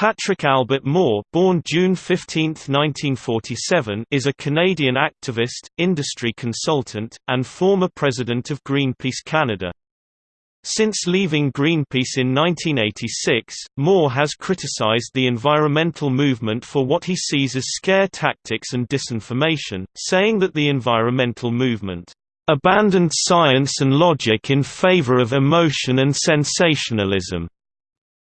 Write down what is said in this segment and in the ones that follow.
Patrick Albert Moore born June 15, 1947, is a Canadian activist, industry consultant, and former president of Greenpeace Canada. Since leaving Greenpeace in 1986, Moore has criticized the environmental movement for what he sees as scare tactics and disinformation, saying that the environmental movement abandoned science and logic in favor of emotion and sensationalism.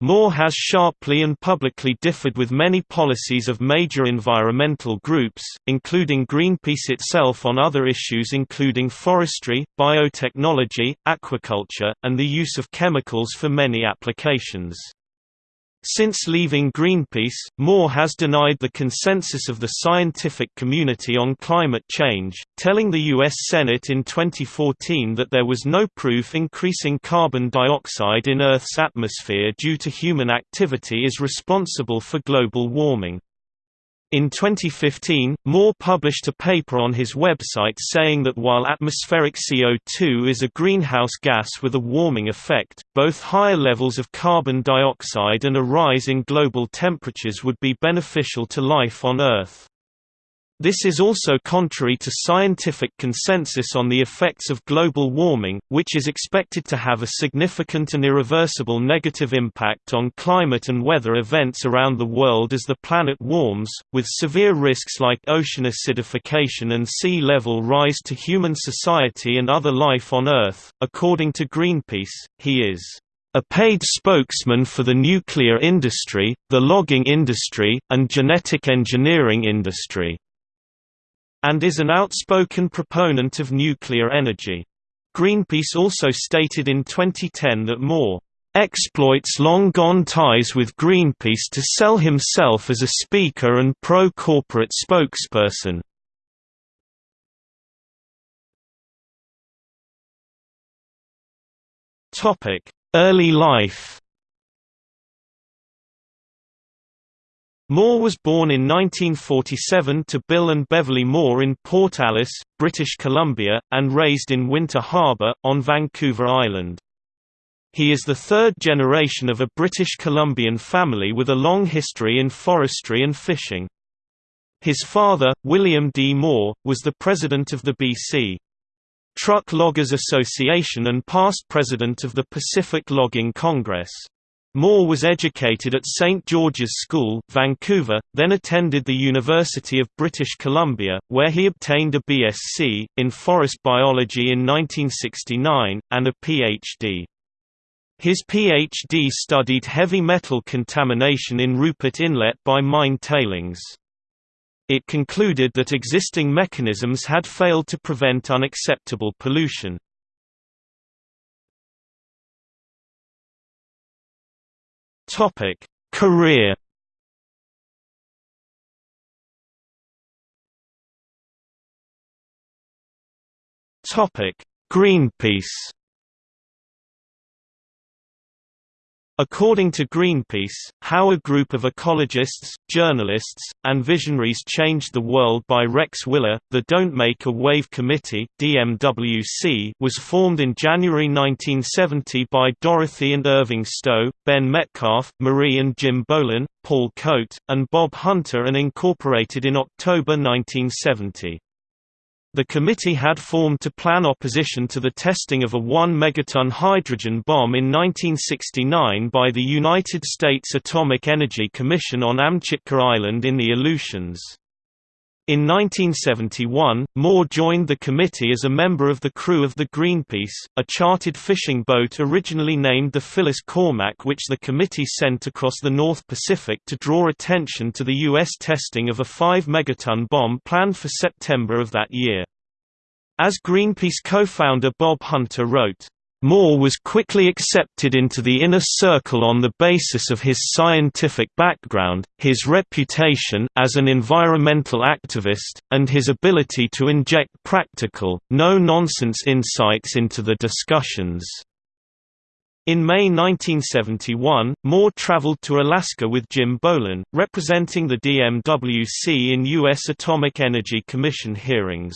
Moore has sharply and publicly differed with many policies of major environmental groups, including Greenpeace itself on other issues including forestry, biotechnology, aquaculture, and the use of chemicals for many applications. Since leaving Greenpeace, Moore has denied the consensus of the scientific community on climate change, telling the U.S. Senate in 2014 that there was no proof increasing carbon dioxide in Earth's atmosphere due to human activity is responsible for global warming. In 2015, Moore published a paper on his website saying that while atmospheric CO2 is a greenhouse gas with a warming effect, both higher levels of carbon dioxide and a rise in global temperatures would be beneficial to life on Earth. This is also contrary to scientific consensus on the effects of global warming, which is expected to have a significant and irreversible negative impact on climate and weather events around the world as the planet warms, with severe risks like ocean acidification and sea level rise to human society and other life on Earth. According to Greenpeace, he is a paid spokesman for the nuclear industry, the logging industry, and genetic engineering industry and is an outspoken proponent of nuclear energy. Greenpeace also stated in 2010 that Moore exploits long-gone ties with Greenpeace to sell himself as a speaker and pro-corporate spokesperson. Early life Moore was born in 1947 to Bill and Beverly Moore in Port Alice, British Columbia, and raised in Winter Harbour, on Vancouver Island. He is the third generation of a British Columbian family with a long history in forestry and fishing. His father, William D. Moore, was the president of the BC Truck Loggers Association and past president of the Pacific Logging Congress. Moore was educated at St George's School, Vancouver, then attended the University of British Columbia, where he obtained a BSc, in forest biology in 1969, and a Ph.D. His Ph.D. studied heavy metal contamination in Rupert Inlet by mine tailings. It concluded that existing mechanisms had failed to prevent unacceptable pollution. Topic: Career. Topic: Greenpeace. According to Greenpeace, how a group of ecologists, journalists, and visionaries changed the world by Rex Weyler, the Don't Make a Wave Committee DMWC was formed in January 1970 by Dorothy and Irving Stowe, Ben Metcalf, Marie and Jim Bohlen, Paul Coate, and Bob Hunter and incorporated in October 1970. The committee had formed to plan opposition to the testing of a 1 megaton hydrogen bomb in 1969 by the United States Atomic Energy Commission on Amchitka Island in the Aleutians. In 1971, Moore joined the committee as a member of the crew of the Greenpeace, a chartered fishing boat originally named the Phyllis Cormack which the committee sent across the North Pacific to draw attention to the U.S. testing of a 5 megaton bomb planned for September of that year. As Greenpeace co-founder Bob Hunter wrote, Moore was quickly accepted into the inner circle on the basis of his scientific background, his reputation as an environmental activist, and his ability to inject practical, no-nonsense insights into the discussions. In May 1971, Moore traveled to Alaska with Jim Bohlen, representing the DMWC in U.S. Atomic Energy Commission hearings.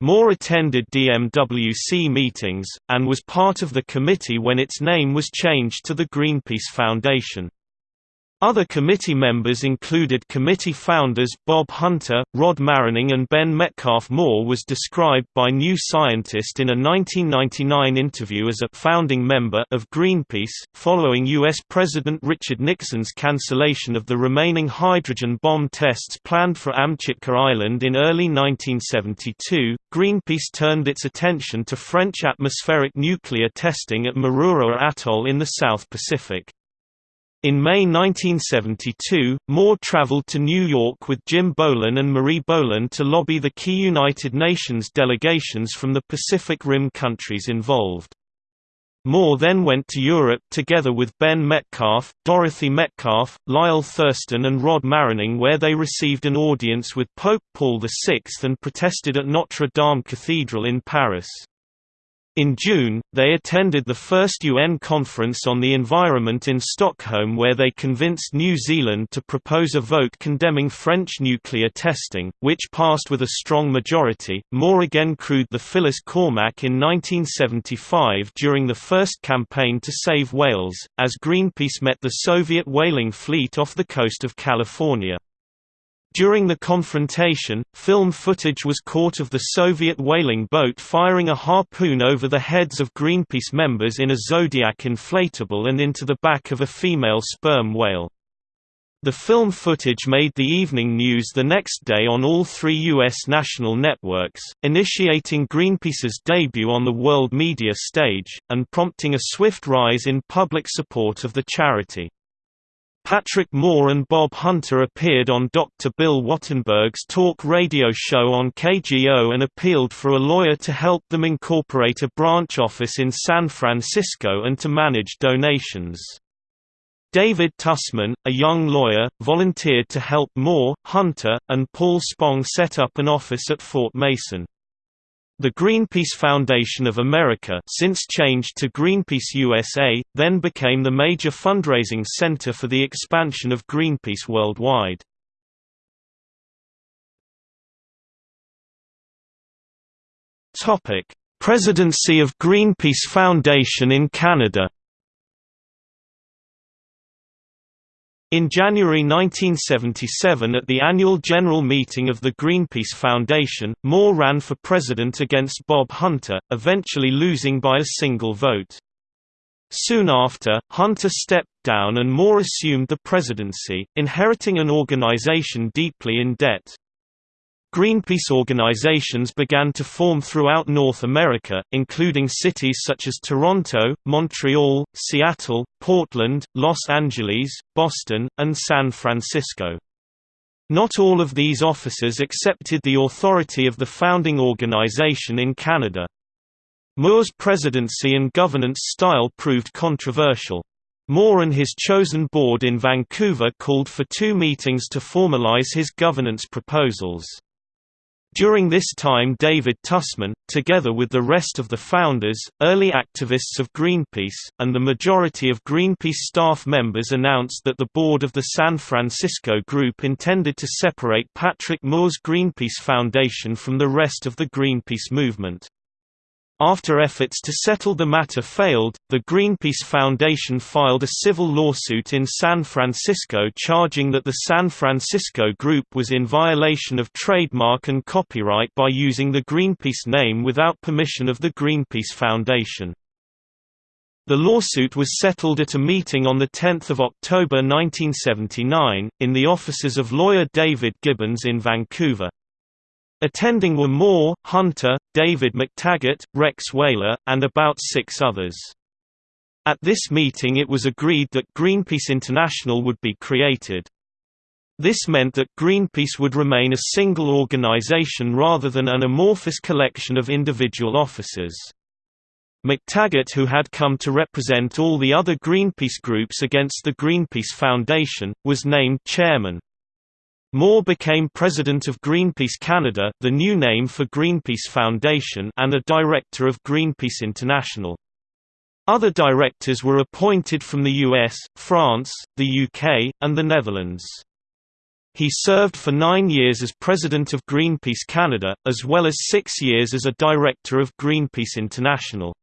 Moore attended DMWC meetings, and was part of the committee when its name was changed to the Greenpeace Foundation. Other committee members included committee founders Bob Hunter, Rod Marining and Ben Metcalf Moore was described by New Scientist in a 1999 interview as a «founding member» of Greenpeace, following U.S. President Richard Nixon's cancellation of the remaining hydrogen bomb tests planned for Amchitka Island in early 1972, Greenpeace turned its attention to French atmospheric nuclear testing at Mururoa Atoll in the South Pacific. In May 1972, Moore traveled to New York with Jim Bohlen and Marie Bohlen to lobby the key United Nations delegations from the Pacific Rim countries involved. Moore then went to Europe together with Ben Metcalf, Dorothy Metcalf, Lyle Thurston and Rod Marining where they received an audience with Pope Paul VI and protested at Notre Dame Cathedral in Paris. In June, they attended the first UN Conference on the Environment in Stockholm where they convinced New Zealand to propose a vote condemning French nuclear testing, which passed with a strong majority. Moore again crewed the Phyllis Cormack in 1975 during the first campaign to save whales, as Greenpeace met the Soviet whaling fleet off the coast of California. During the confrontation, film footage was caught of the Soviet whaling boat firing a harpoon over the heads of Greenpeace members in a Zodiac inflatable and into the back of a female sperm whale. The film footage made the evening news the next day on all three U.S. national networks, initiating Greenpeace's debut on the world media stage, and prompting a swift rise in public support of the charity. Patrick Moore and Bob Hunter appeared on Dr. Bill Wattenberg's talk radio show on KGO and appealed for a lawyer to help them incorporate a branch office in San Francisco and to manage donations. David Tussman, a young lawyer, volunteered to help Moore, Hunter, and Paul Spong set up an office at Fort Mason. The Greenpeace Foundation of America since changed to Greenpeace USA, then became the major fundraising center for the expansion of Greenpeace worldwide. Presidency of Greenpeace Foundation in Canada In January 1977 at the annual general meeting of the Greenpeace Foundation, Moore ran for president against Bob Hunter, eventually losing by a single vote. Soon after, Hunter stepped down and Moore assumed the presidency, inheriting an organization deeply in debt. Greenpeace organizations began to form throughout North America, including cities such as Toronto, Montreal, Seattle, Portland, Los Angeles, Boston, and San Francisco. Not all of these officers accepted the authority of the founding organization in Canada. Moore's presidency and governance style proved controversial. Moore and his chosen board in Vancouver called for two meetings to formalize his governance proposals. During this time David Tussman, together with the rest of the founders, early activists of Greenpeace, and the majority of Greenpeace staff members announced that the board of the San Francisco group intended to separate Patrick Moore's Greenpeace Foundation from the rest of the Greenpeace movement. After efforts to settle the matter failed, the Greenpeace Foundation filed a civil lawsuit in San Francisco charging that the San Francisco Group was in violation of trademark and copyright by using the Greenpeace name without permission of the Greenpeace Foundation. The lawsuit was settled at a meeting on 10 October 1979, in the offices of lawyer David Gibbons in Vancouver. Attending were Moore, Hunter, David McTaggart, Rex Weyler, and about six others. At this meeting it was agreed that Greenpeace International would be created. This meant that Greenpeace would remain a single organization rather than an amorphous collection of individual officers. McTaggart who had come to represent all the other Greenpeace groups against the Greenpeace Foundation, was named chairman. Moore became president of Greenpeace Canada the new name for Greenpeace Foundation and a director of Greenpeace International. Other directors were appointed from the US, France, the UK, and the Netherlands. He served for nine years as president of Greenpeace Canada, as well as six years as a director of Greenpeace International.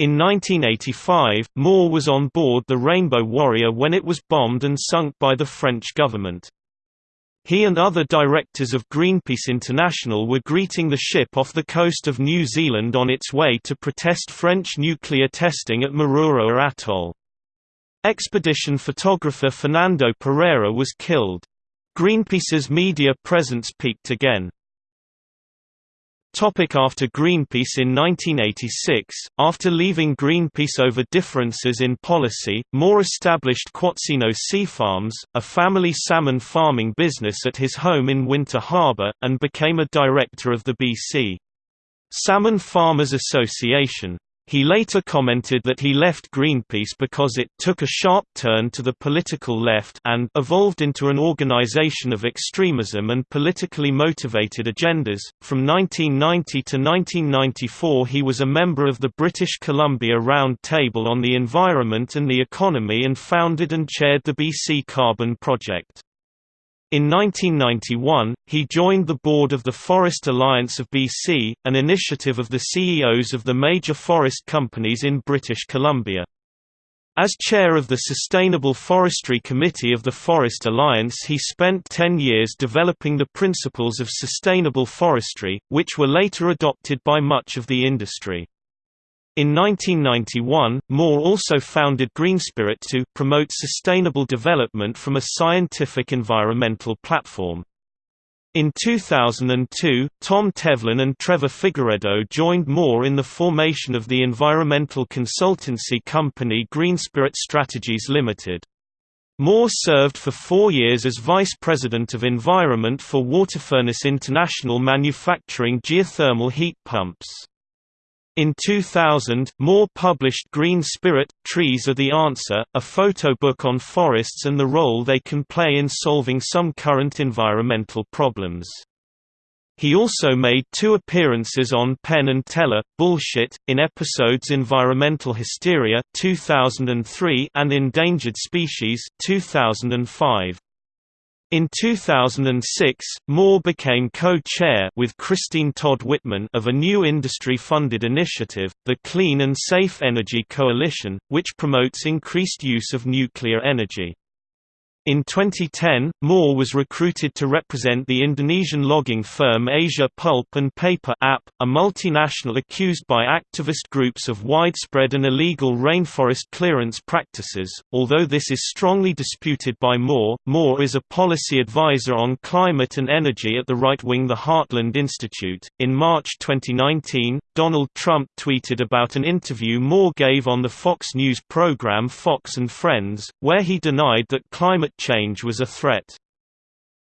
In 1985, Moore was on board the Rainbow Warrior when it was bombed and sunk by the French government. He and other directors of Greenpeace International were greeting the ship off the coast of New Zealand on its way to protest French nuclear testing at Mururoa Atoll. Expedition photographer Fernando Pereira was killed. Greenpeace's media presence peaked again. Topic after Greenpeace In 1986, after leaving Greenpeace over differences in policy, Moore established Quatsino Sea Farms, a family salmon farming business at his home in Winter Harbour, and became a director of the BC Salmon Farmers Association. He later commented that he left Greenpeace because it took a sharp turn to the political left and evolved into an organization of extremism and politically motivated agendas. From 1990 to 1994, he was a member of the British Columbia Round Table on the Environment and the Economy and founded and chaired the BC Carbon Project. In 1991, he joined the board of the Forest Alliance of BC, an initiative of the CEOs of the major forest companies in British Columbia. As chair of the Sustainable Forestry Committee of the Forest Alliance he spent 10 years developing the principles of sustainable forestry, which were later adopted by much of the industry. In 1991, Moore also founded Greenspirit to promote sustainable development from a scientific environmental platform. In 2002, Tom Tevlin and Trevor Figueredo joined Moore in the formation of the environmental consultancy company Greenspirit Strategies Limited. Moore served for four years as Vice President of Environment for Waterfurnace International manufacturing geothermal heat pumps. In 2000, Moore published Green Spirit – Trees Are the Answer, a photo book on forests and the role they can play in solving some current environmental problems. He also made two appearances on Penn and Teller, Bullshit, in episodes Environmental Hysteria 2003 and Endangered Species 2005. In 2006, Moore became co-chair with Christine Todd Whitman of a new industry-funded initiative, the Clean and Safe Energy Coalition, which promotes increased use of nuclear energy. In 2010, Moore was recruited to represent the Indonesian logging firm Asia Pulp and Paper AP, a multinational accused by activist groups of widespread and illegal rainforest clearance practices. Although this is strongly disputed by Moore, Moore is a policy advisor on climate and energy at the right-wing The Heartland Institute. In March 2019, Donald Trump tweeted about an interview Moore gave on the Fox News program Fox and Friends, where he denied that climate change was a threat.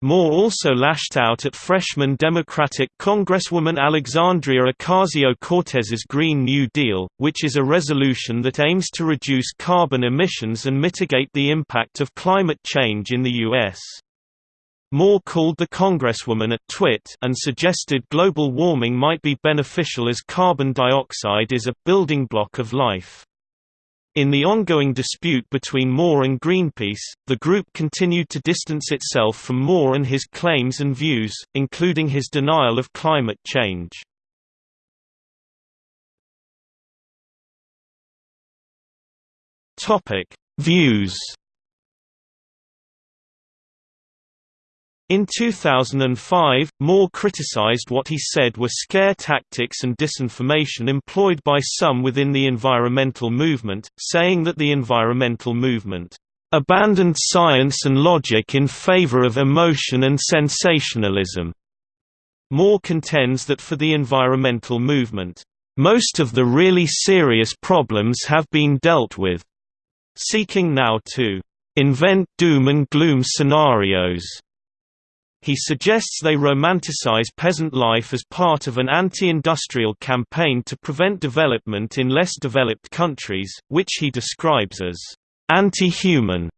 Moore also lashed out at freshman Democratic Congresswoman Alexandria Ocasio-Cortez's Green New Deal, which is a resolution that aims to reduce carbon emissions and mitigate the impact of climate change in the U.S. Moore called the Congresswoman a twit and suggested global warming might be beneficial as carbon dioxide is a building block of life. In the ongoing dispute between Moore and Greenpeace, the group continued to distance itself from Moore and his claims and views, including his denial of climate change. Views In 2005, Moore criticized what he said were scare tactics and disinformation employed by some within the environmental movement, saying that the environmental movement abandoned science and logic in favor of emotion and sensationalism. Moore contends that for the environmental movement, most of the really serious problems have been dealt with, seeking now to invent doom and gloom scenarios he suggests they romanticize peasant life as part of an anti-industrial campaign to prevent development in less developed countries, which he describes as anti-human.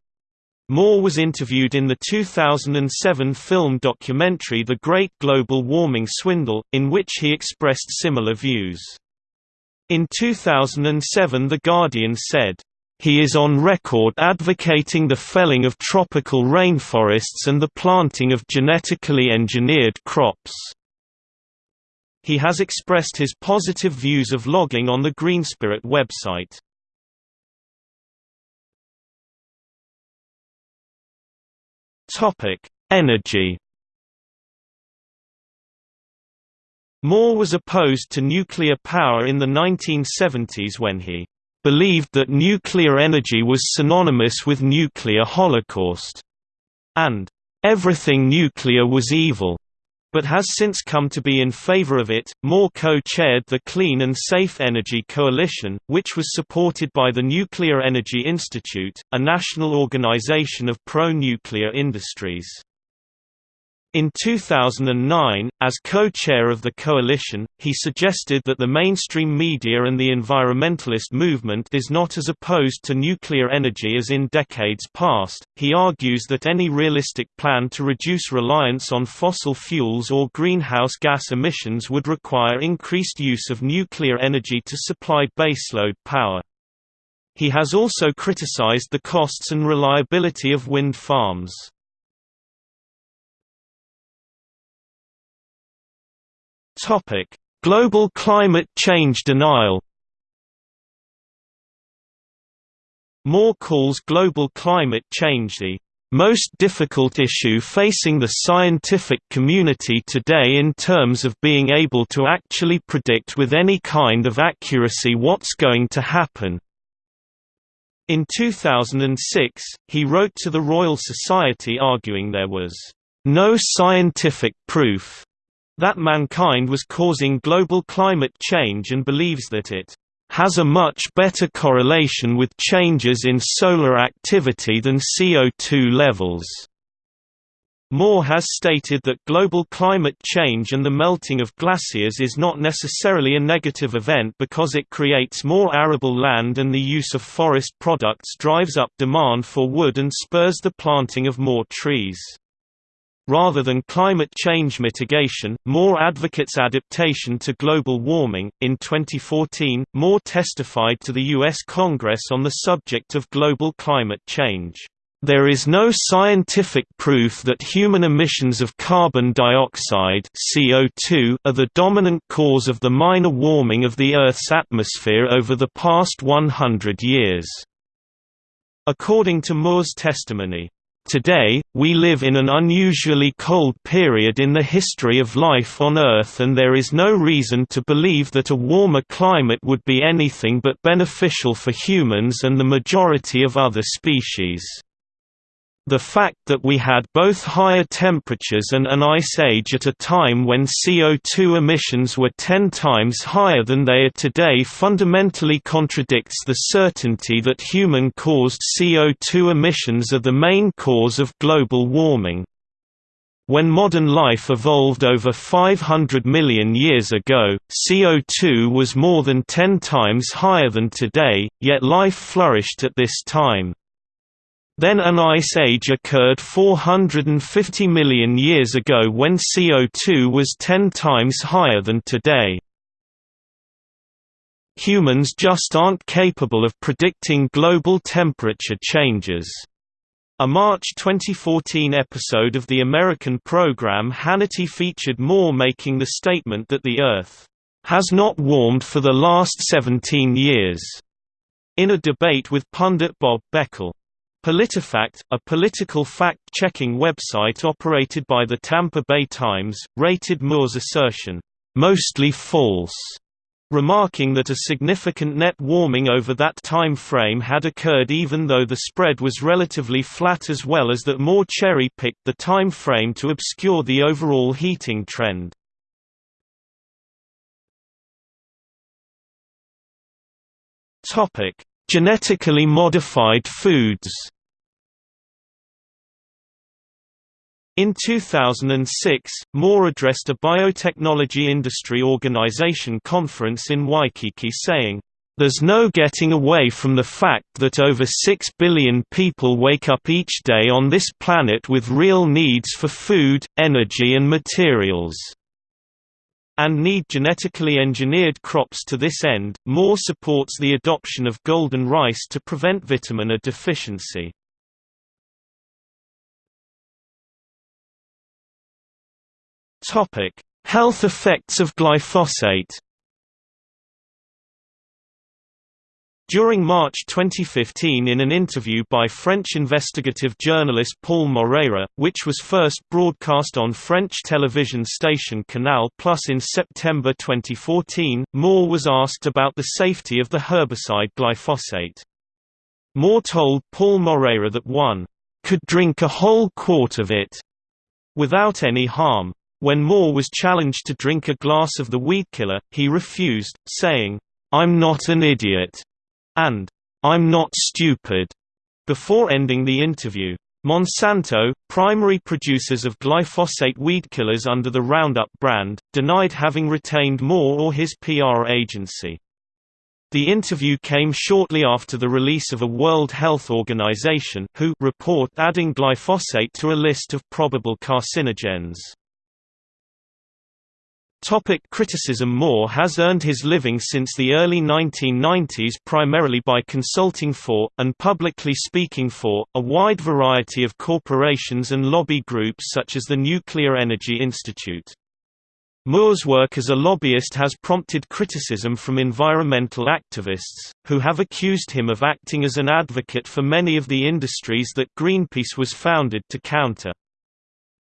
Moore was interviewed in the 2007 film documentary The Great Global Warming Swindle, in which he expressed similar views. In 2007 The Guardian said, he is on record advocating the felling of tropical rainforests and the planting of genetically engineered crops. He has expressed his positive views of logging on the Greenspirit website. Topic: Energy. Moore was opposed to nuclear power in the 1970s when he believed that nuclear energy was synonymous with nuclear holocaust, and everything nuclear was evil but has since come to be in favor of it. Moore co-chaired the Clean and Safe Energy Coalition, which was supported by the Nuclear Energy Institute, a national organization of pro-nuclear industries. In 2009, as co-chair of the coalition, he suggested that the mainstream media and the environmentalist movement is not as opposed to nuclear energy as in decades past. He argues that any realistic plan to reduce reliance on fossil fuels or greenhouse gas emissions would require increased use of nuclear energy to supply baseload power. He has also criticized the costs and reliability of wind farms. Topic: Global climate change denial. Moore calls global climate change the most difficult issue facing the scientific community today in terms of being able to actually predict with any kind of accuracy what's going to happen. In 2006, he wrote to the Royal Society arguing there was no scientific proof that mankind was causing global climate change and believes that it has a much better correlation with changes in solar activity than CO2 levels. Moore has stated that global climate change and the melting of glaciers is not necessarily a negative event because it creates more arable land and the use of forest products drives up demand for wood and spurs the planting of more trees. Rather than climate change mitigation, Moore advocates adaptation to global warming. In 2014, Moore testified to the U.S. Congress on the subject of global climate change. There is no scientific proof that human emissions of carbon dioxide CO2 are the dominant cause of the minor warming of the Earth's atmosphere over the past 100 years. According to Moore's testimony, Today, we live in an unusually cold period in the history of life on Earth and there is no reason to believe that a warmer climate would be anything but beneficial for humans and the majority of other species. The fact that we had both higher temperatures and an ice age at a time when CO2 emissions were 10 times higher than they are today fundamentally contradicts the certainty that human-caused CO2 emissions are the main cause of global warming. When modern life evolved over 500 million years ago, CO2 was more than 10 times higher than today, yet life flourished at this time. Then an ice age occurred 450 million years ago when CO2 was 10 times higher than today. Humans just aren't capable of predicting global temperature changes. A March 2014 episode of the American program Hannity featured Moore making the statement that the Earth has not warmed for the last 17 years, in a debate with pundit Bob Beckel. PolitiFact, a political fact-checking website operated by the Tampa Bay Times, rated Moore's assertion, "...mostly false", remarking that a significant net warming over that time frame had occurred even though the spread was relatively flat as well as that Moore cherry-picked the time frame to obscure the overall heating trend. Topic: Genetically modified foods. In 2006, Moore addressed a biotechnology industry organization conference in Waikiki saying, there's no getting away from the fact that over 6 billion people wake up each day on this planet with real needs for food, energy and materials and need genetically engineered crops to this end. Moore supports the adoption of golden rice to prevent vitamin A deficiency. Topic: Health effects of glyphosate During March 2015 in an interview by French investigative journalist Paul Moreira, which was first broadcast on French television station Canal Plus in September 2014, Moore was asked about the safety of the herbicide glyphosate. Moore told Paul Moreira that one could drink a whole quart of it without any harm. When Moore was challenged to drink a glass of the weedkiller, he refused, saying, I'm not an idiot and I'm not stupid before ending the interview. Monsanto, primary producers of glyphosate weed killers under the Roundup brand, denied having retained Moore or his PR agency. The interview came shortly after the release of a World Health Organization WHO report adding glyphosate to a list of probable carcinogens. Topic criticism Moore has earned his living since the early 1990s primarily by consulting for, and publicly speaking for, a wide variety of corporations and lobby groups such as the Nuclear Energy Institute. Moore's work as a lobbyist has prompted criticism from environmental activists, who have accused him of acting as an advocate for many of the industries that Greenpeace was founded to counter.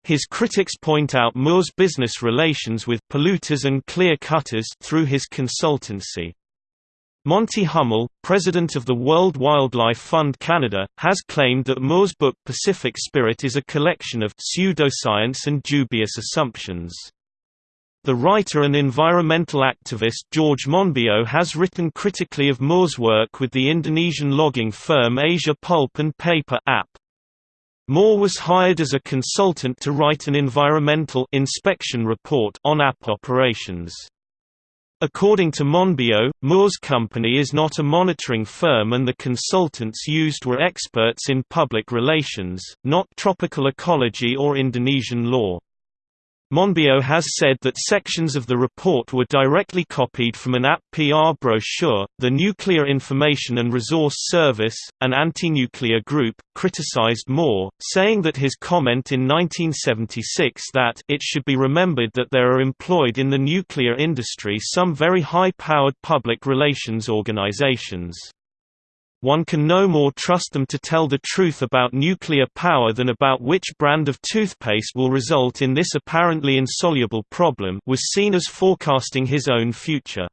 His critics point out Moore's business relations with polluters and clear-cutters through his consultancy. Monte Hummel, president of the World Wildlife Fund Canada, has claimed that Moore's book Pacific Spirit is a collection of pseudoscience and dubious assumptions. The writer and environmental activist George Monbiot has written critically of Moore's work with the Indonesian logging firm Asia Pulp and Paper AP. Moore was hired as a consultant to write an environmental inspection report on AP operations. According to Monbiot, Moore's company is not a monitoring firm and the consultants used were experts in public relations, not tropical ecology or Indonesian law. Monbiot has said that sections of the report were directly copied from an AP PR brochure. The Nuclear Information and Resource Service, an anti-nuclear group, criticized Moore, saying that his comment in 1976 that it should be remembered that there are employed in the nuclear industry some very high-powered public relations organizations. One can no more trust them to tell the truth about nuclear power than about which brand of toothpaste will result in this apparently insoluble problem was seen as forecasting his own future.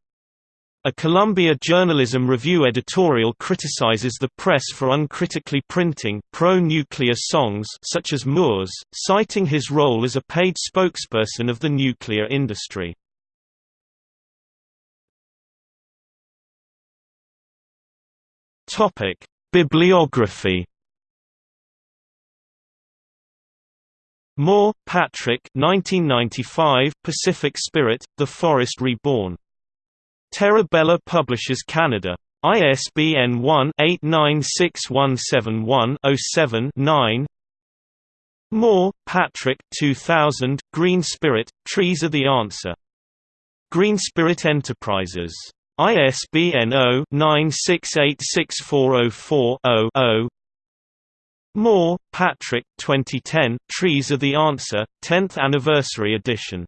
A Columbia Journalism Review editorial criticizes the press for uncritically printing pro-nuclear songs such as Moore's, citing his role as a paid spokesperson of the nuclear industry. Topic: Bibliography. Moore, Patrick 1995, Pacific Spirit, The Forest Reborn. Terra Bella Publishers Canada. ISBN 1-896171-07-9 Moore, Patrick 2000, Green Spirit, Trees Are the Answer. Green Spirit Enterprises. ISBN 0-9686404-0 Moore, Patrick 2010, Trees Are the Answer, 10th Anniversary Edition.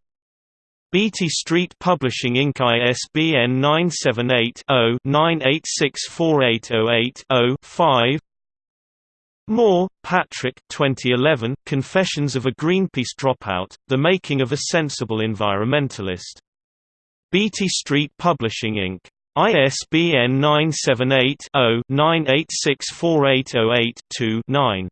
Beatty Street Publishing Inc. ISBN 978-0-9864808-0-5 Moore, Patrick 2011, Confessions of a Greenpeace Dropout, The Making of a Sensible Environmentalist. Beatty Street Publishing Inc. ISBN 978 0 9864808 2 9